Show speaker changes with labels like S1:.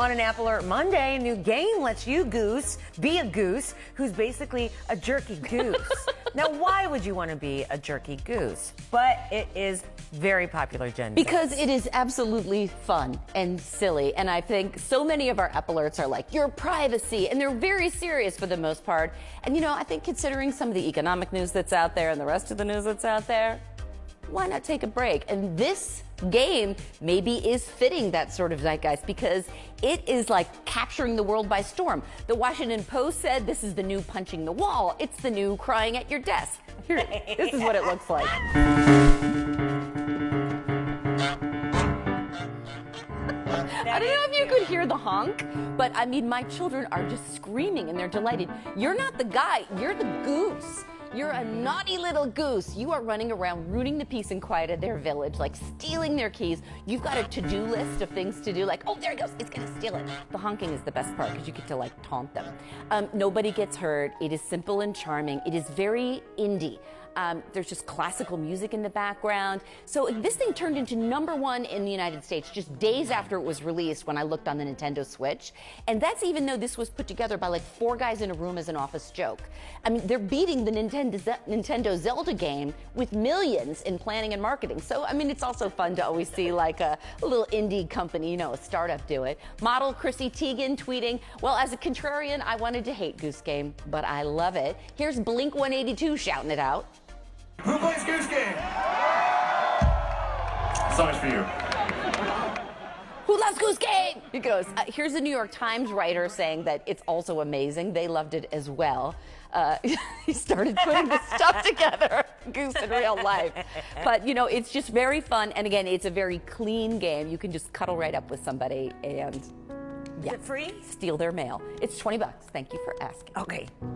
S1: on an Apple Alert Monday, a new game lets you goose be a goose who's basically a jerky goose. now, why would you want to be a jerky goose? But it is very popular, Jen.
S2: Because it is absolutely fun and silly. And I think so many of our Apple Alerts are like, your privacy. And they're very serious for the most part. And you know, I think considering some of the economic news that's out there and the rest of the news that's out there, why not take a break? And this game maybe is fitting that sort of zeitgeist because it is like capturing the world by storm. The Washington Post said this is the new punching the wall. It's the new crying at your desk. Here, this is what it looks like. I don't know if you could hear the honk, but I mean, my children are just screaming and they're delighted. You're not the guy, you're the goose. You're a naughty little goose. You are running around ruining the peace and quiet of their village, like stealing their keys. You've got a to-do list of things to do, like, oh, there it goes, it's gonna steal it. The honking is the best part because you get to like taunt them. Um, nobody gets hurt. It is simple and charming. It is very indie. Um, there's just classical music in the background. So this thing turned into number one in the United States just days after it was released when I looked on the Nintendo Switch. And that's even though this was put together by like four guys in a room as an office joke. I mean, they're beating the Nintendo, Nintendo Zelda game with millions in planning and marketing. So, I mean, it's also fun to always see like a, a little indie company, you know, a startup do it. Model Chrissy Teigen tweeting, well, as a contrarian, I wanted to hate Goose Game, but I love it. Here's Blink 182 shouting it out.
S3: Who plays Goose Game? Song's for you.
S2: Who loves Goose Game? He goes, uh, here's a New York Times writer saying that it's also amazing. They loved it as well. Uh, he started putting the stuff together, Goose in real life. But, you know, it's just very fun. And again, it's a very clean game. You can just cuddle right up with somebody and yeah,
S1: Is it free?
S2: steal their mail. It's 20 bucks. Thank you for asking.
S1: Okay.